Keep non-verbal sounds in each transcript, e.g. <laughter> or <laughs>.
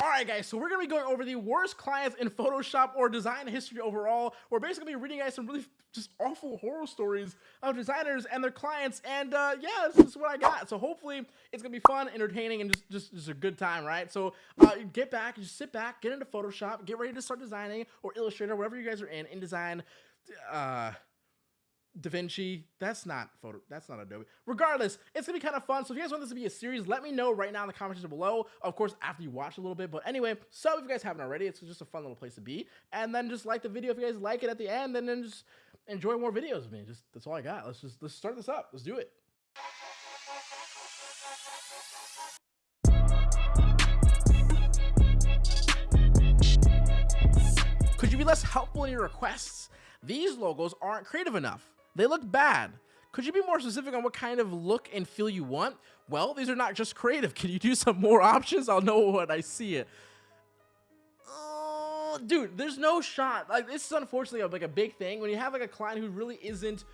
Alright guys, so we're going to be going over the worst clients in Photoshop or design history overall. We're basically gonna be reading guys some really just awful horror stories of designers and their clients and uh, yeah, this is what I got. So hopefully it's going to be fun, entertaining, and just, just, just a good time, right? So uh, get back, just sit back, get into Photoshop, get ready to start designing or Illustrator, whatever you guys are in, InDesign, uh, DaVinci. That's not photo. That's not Adobe. Regardless, it's gonna be kind of fun. So if you guys want this to be a series, let me know right now in the comments below. Of course, after you watch a little bit. But anyway, so if you guys haven't already, it's just a fun little place to be. And then just like the video if you guys like it at the end, and then just enjoy more videos of me. Just that's all I got. Let's just let's start this up. Let's do it. Could you be less helpful in your requests? These logos aren't creative enough. They look bad. Could you be more specific on what kind of look and feel you want? Well, these are not just creative. <laughs> Can you do some more options? I'll know when I see it. Uh, dude, there's no shot. Like this is unfortunately like a big thing when you have like a client who really isn't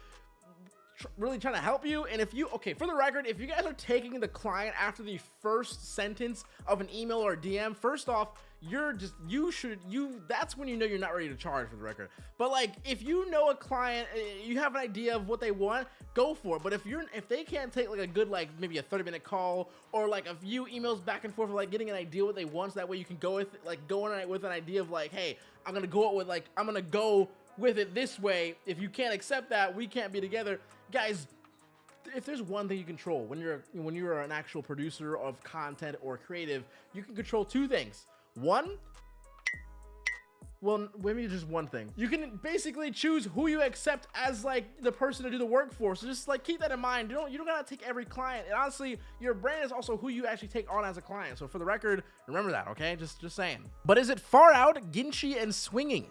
tr really trying to help you. And if you, okay, for the record, if you guys are taking the client after the first sentence of an email or DM, first off, you're just you should you that's when you know you're not ready to charge for the record but like if you know a client eh, you have an idea of what they want go for it but if you're if they can't take like a good like maybe a 30 minute call or like a few emails back and forth like getting an idea what they want so that way you can go with like go in with an idea of like hey i'm gonna go with like i'm gonna go with it this way if you can't accept that we can't be together guys if there's one thing you control when you're when you're an actual producer of content or creative you can control two things one, well, maybe just one thing. You can basically choose who you accept as like the person to do the work for. So just like keep that in mind. You don't you don't gotta take every client. And honestly, your brand is also who you actually take on as a client. So for the record, remember that, okay? Just just saying. But is it far out, ginchy, and swinging?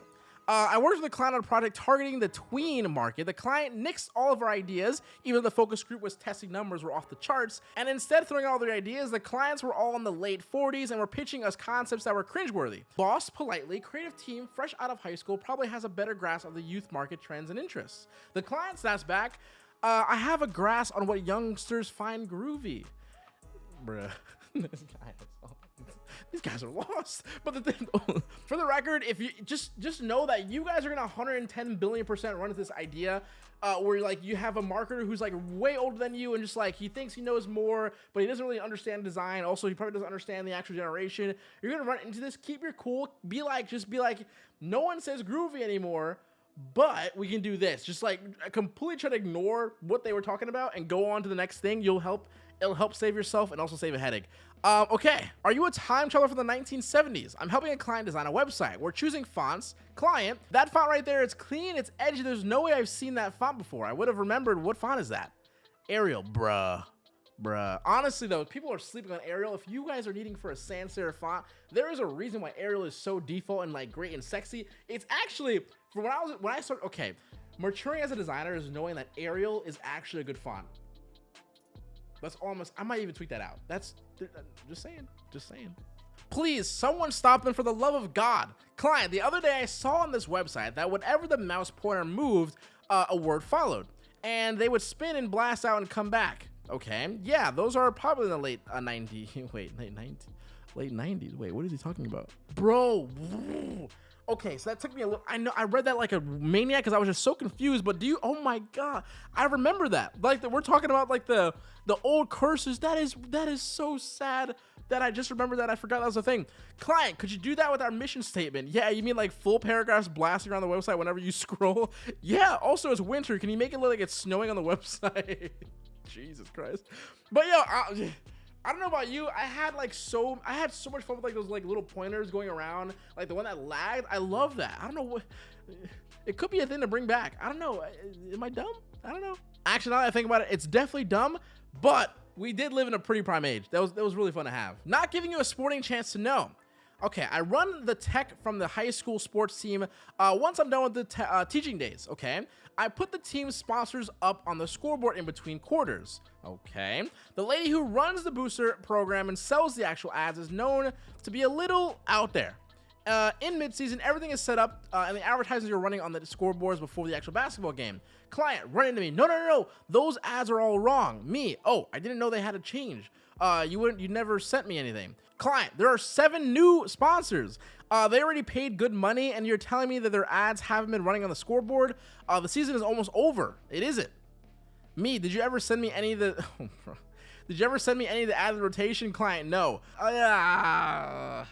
Uh, I worked with a client on a project targeting the tween market. The client nixed all of our ideas, even though the focus group was testing numbers were off the charts, and instead throwing all their ideas, the clients were all in the late 40s and were pitching us concepts that were cringeworthy. Boss, politely, creative team, fresh out of high school, probably has a better grasp of the youth market trends and interests. The client snaps back, uh, I have a grasp on what youngsters find groovy. Bruh, <laughs> this guy is these guys are lost. But the thing, <laughs> for the record, if you just just know that you guys are gonna 110 billion percent run into this idea uh, where like you have a marketer who's like way older than you and just like he thinks he knows more, but he doesn't really understand design. Also, he probably doesn't understand the actual generation. You're gonna run into this. Keep your cool. Be like, just be like, no one says groovy anymore but we can do this just like completely try to ignore what they were talking about and go on to the next thing you'll help it'll help save yourself and also save a headache um, okay, are you a time traveler from the 1970s? I'm helping a client design a website. We're choosing fonts. Client, that font right there, it's clean, it's edgy. There's no way I've seen that font before. I would have remembered what font is that? Arial, bruh. Bruh. Honestly though, people are sleeping on Arial. If you guys are needing for a sans serif font, there is a reason why Arial is so default and like great and sexy. It's actually, from when I was, when I started, okay, maturing as a designer is knowing that Arial is actually a good font. That's almost, I might even tweet that out. That's, just saying, just saying. Please, someone stop them for the love of God. Client, the other day I saw on this website that whenever the mouse pointer moved, uh, a word followed. And they would spin and blast out and come back. Okay, yeah, those are probably in the late uh, 90s. <laughs> Wait, late 90s? Late 90s. Wait, what is he talking about? Bro, Okay, so that took me a little. I know I read that like a maniac because I was just so confused. But do you? Oh my god, I remember that. Like we're talking about like the the old cursors. That is that is so sad that I just remember that I forgot that was a thing. Client, could you do that with our mission statement? Yeah, you mean like full paragraphs blasting around the website whenever you <laughs> scroll? Yeah. Also, it's winter. Can you make it look like it's snowing on the <laughs> website? Jesus Christ. But yo, I, I don't know about you. I had like so I had so much fun with like those like little pointers going around, like the one that lagged. I love that. I don't know what it could be a thing to bring back. I don't know. Am I dumb? I don't know. Actually, now that I think about it, it's definitely dumb, but we did live in a pretty prime age. That was that was really fun to have. Not giving you a sporting chance to know. Okay, I run the tech from the high school sports team uh, once I'm done with the uh, teaching days, okay? I put the team sponsors up on the scoreboard in between quarters, okay? The lady who runs the booster program and sells the actual ads is known to be a little out there. Uh, in midseason, everything is set up, uh, and the advertisements are running on the scoreboards before the actual basketball game. Client, run into me. No, no, no, no. Those ads are all wrong. Me. Oh, I didn't know they had to change. Uh, you wouldn't. You never sent me anything. Client, there are seven new sponsors. Uh, they already paid good money, and you're telling me that their ads haven't been running on the scoreboard. Uh, the season is almost over. It isn't. Me, did you ever send me any of the? <laughs> did you ever send me any of the added rotation? Client, no. Uh,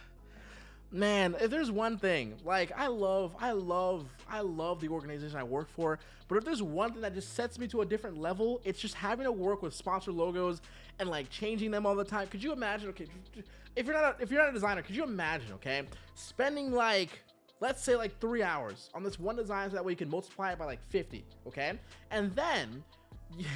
man, if there's one thing, like I love, I love, I love the organization I work for, but if there's one thing that just sets me to a different level, it's just having to work with sponsor logos and like changing them all the time. Could you imagine? Okay, if you're not a, if you're not a designer, could you imagine? Okay, spending like let's say like three hours on this one design so that way you can multiply it by like 50 okay and then <laughs> yeah,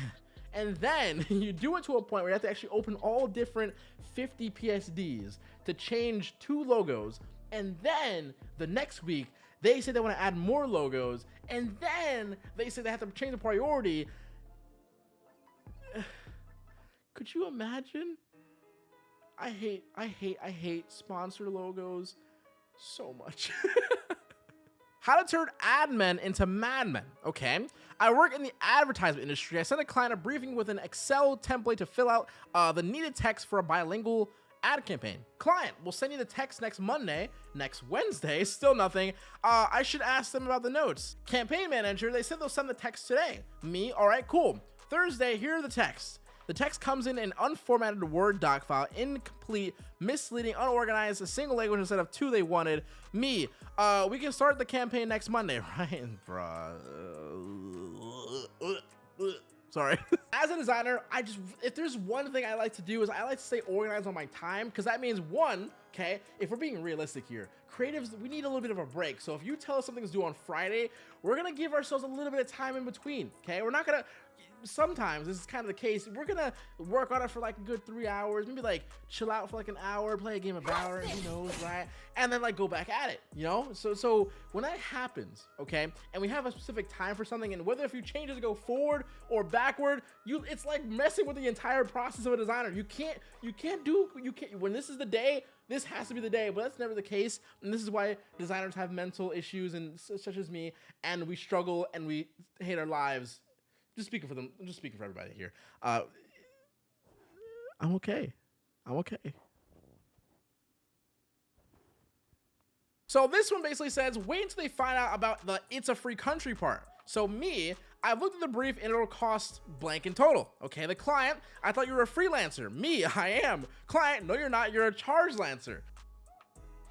and then <laughs> you do it to a point where you have to actually open all different 50 PSDs to change two logos. And then the next week, they say they want to add more logos. And then they say they have to change the priority. <sighs> Could you imagine? I hate, I hate, I hate sponsor logos so much. <laughs> How to turn ad men into madmen, okay? I work in the advertisement industry. I sent a client a briefing with an Excel template to fill out uh, the needed text for a bilingual ad campaign. Client will send you the text next Monday, next Wednesday, <laughs> still nothing. Uh, I should ask them about the notes. Campaign manager, they said they'll send the text today. Me, all right, cool. Thursday, here are the texts. The text comes in an unformatted Word doc file, incomplete, misleading, unorganized, a single language instead of two they wanted. Me, uh, we can start the campaign next Monday, <laughs> right, bruh? Sorry. <laughs> As a designer, I just, if there's one thing I like to do is I like to stay organized on my time because that means one, okay, if we're being realistic here, creatives, we need a little bit of a break. So if you tell us something's due on Friday, we're going to give ourselves a little bit of time in between, okay? We're not going to, sometimes this is kind of the case. We're gonna work on it for like a good three hours, maybe like chill out for like an hour, play a game of Valorant, who knows, right? And then like go back at it, you know? So so when that happens, okay, and we have a specific time for something, and whether if you change it to go forward or backward, you it's like messing with the entire process of a designer. You can't you can't do you can't when this is the day this has to be the day, but that's never the case. And this is why designers have mental issues and such as me, and we struggle and we hate our lives just speaking for them. I'm just speaking for everybody here. Uh, I'm okay. I'm okay. So this one basically says, wait until they find out about the it's a free country part. So me, I've looked at the brief and it'll cost blank in total. Okay, the client, I thought you were a freelancer. Me, <laughs> I am. Client, no you're not, you're a charge lancer.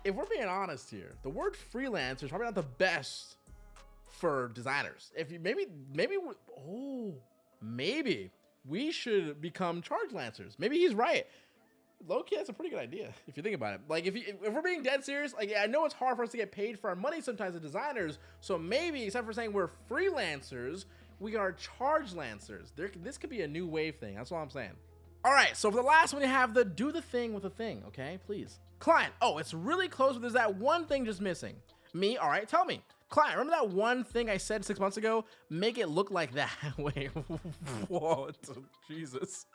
If we're being honest here, the word freelancer is probably not the best for designers. If you maybe maybe oh maybe we should become charge lancers. Maybe he's right. Loki, that's a pretty good idea if you think about it. Like if you, if we're being dead serious, like I know it's hard for us to get paid for our money sometimes as designers. So maybe except for saying we're freelancers, we are charge lancers. There, this could be a new wave thing. That's all I'm saying. All right, so for the last one, you have the do the thing with a thing, okay? Please. Client, oh, it's really close, but there's that one thing just missing. Me, all right, tell me. Client, remember that one thing I said six months ago? Make it look like that. <laughs> Wait, what? Jesus.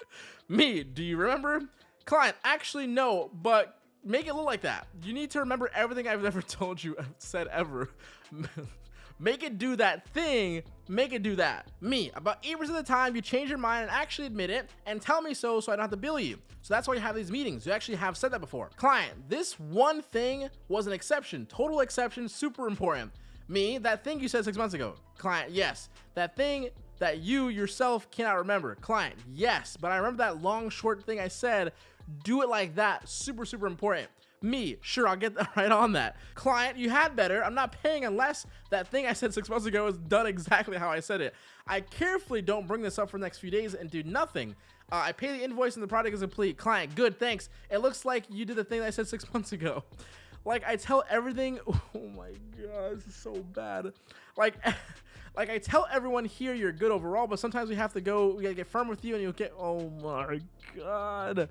Me, do you remember? Client, actually no, but make it look like that. You need to remember everything I've ever <laughs> told you, said ever. <laughs> make it do that thing, make it do that. Me, about 8% of the time, you change your mind and actually admit it and tell me so so I don't have to bill you. So that's why you have these meetings. You actually have said that before. Client, this one thing was an exception. Total exception, super important. Me, that thing you said six months ago. Client, yes. That thing that you yourself cannot remember. Client, yes. But I remember that long, short thing I said. Do it like that. Super, super important. Me, sure, I'll get <laughs> right on that. Client, you had better. I'm not paying unless that thing I said six months ago is done exactly how I said it. I carefully don't bring this up for the next few days and do nothing. Uh, I pay the invoice and the product is complete. Client, good, thanks. It looks like you did the thing I said six <laughs> months ago. Like I tell everything. <laughs> Oh my god, this is so bad. Like. <laughs> like I tell everyone here you're good overall, but sometimes we have to go, we gotta get firm with you and you'll get, oh my god.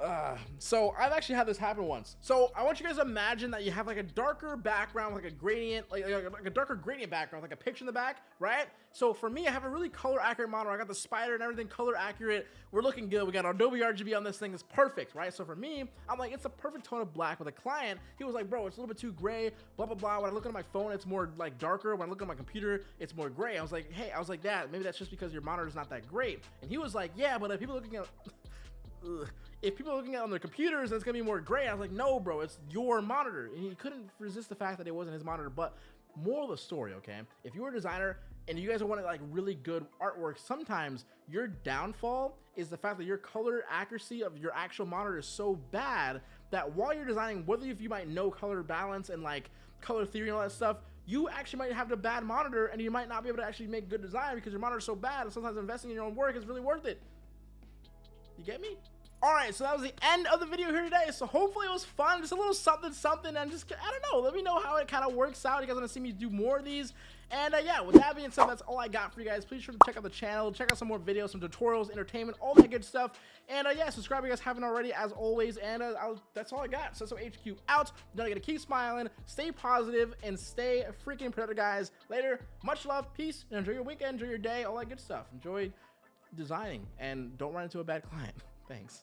Uh, so I've actually had this happen once. So I want you guys to imagine that you have like a darker background, like a gradient, like, like, like, a darker gradient background, like a picture in the back, right? So for me, I have a really color accurate model. I got the Spyder and everything color accurate. We're looking good. We got Adobe RGB on this thing. It's perfect, right? So for me, I'm like, it's a perfect tone of black. With a client, he was like, bro, it's a little bit too gray, blah, blah, blah. When I look at my phone, it's more like darker. When I look at my computer, it's more gray. I was like, hey, I was like, that, maybe that's just because your monitor is not that great. And he was like, yeah, but if people looking at ugh. if people are looking at on their computers, it's gonna be more gray. I was like, no, bro, it's your monitor. And he couldn't resist the fact that it wasn't his monitor. But moral of the story, okay? If you were a designer and you guys want like really good artwork, sometimes your downfall is the fact that your color accuracy of your actual monitor is so bad that while you're designing, whether if you might know color balance and like color theory and all that stuff, you actually might have a bad monitor and you might not be able to actually make good design because your monitor is so bad and sometimes investing in your own work is really worth it. You get me? Alright, so that was the end of the video here today. So hopefully it was fun. Just a little something, something. And just, I don't know. Let me know how it kind of works out. You guys want to see me do more of these? And uh, yeah, with that being said, that's all I got for you guys. Please sure to check out the channel. Check out some more videos, some tutorials, entertainment, all that good stuff. And uh, yeah, subscribe if you guys haven't already, as always. And uh, that's all I got. So, so HQ out. Don't going to keep smiling, stay positive, and stay freaking productive, guys. Later. Much love, peace, and enjoy your weekend, enjoy your day, all that good stuff. Enjoy designing, and don't run into a bad client. <laughs> Thanks.